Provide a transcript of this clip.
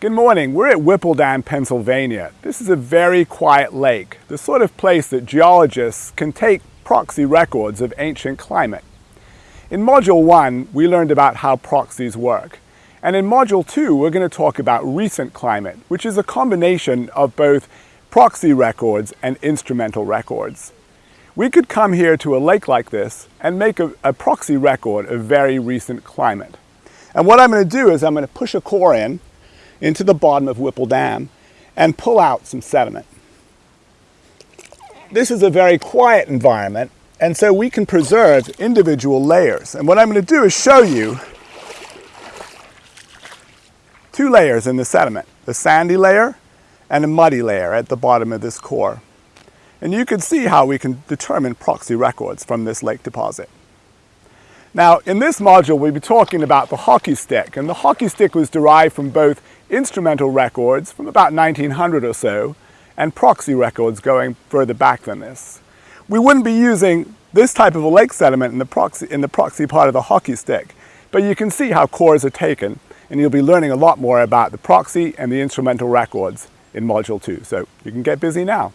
Good morning. We're at Whipple Dam, Pennsylvania. This is a very quiet lake, the sort of place that geologists can take proxy records of ancient climate. In Module 1, we learned about how proxies work. And in Module 2, we're going to talk about recent climate, which is a combination of both proxy records and instrumental records. We could come here to a lake like this and make a, a proxy record of very recent climate. And what I'm going to do is I'm going to push a core in into the bottom of Whipple Dam and pull out some sediment. This is a very quiet environment and so we can preserve individual layers. And what I'm going to do is show you two layers in the sediment, the sandy layer and a muddy layer at the bottom of this core. And you can see how we can determine proxy records from this lake deposit. Now, in this module, we'll be talking about the hockey stick, and the hockey stick was derived from both instrumental records from about 1900 or so, and proxy records going further back than this. We wouldn't be using this type of a lake sediment in the proxy, in the proxy part of the hockey stick, but you can see how cores are taken, and you'll be learning a lot more about the proxy and the instrumental records in Module 2. So you can get busy now.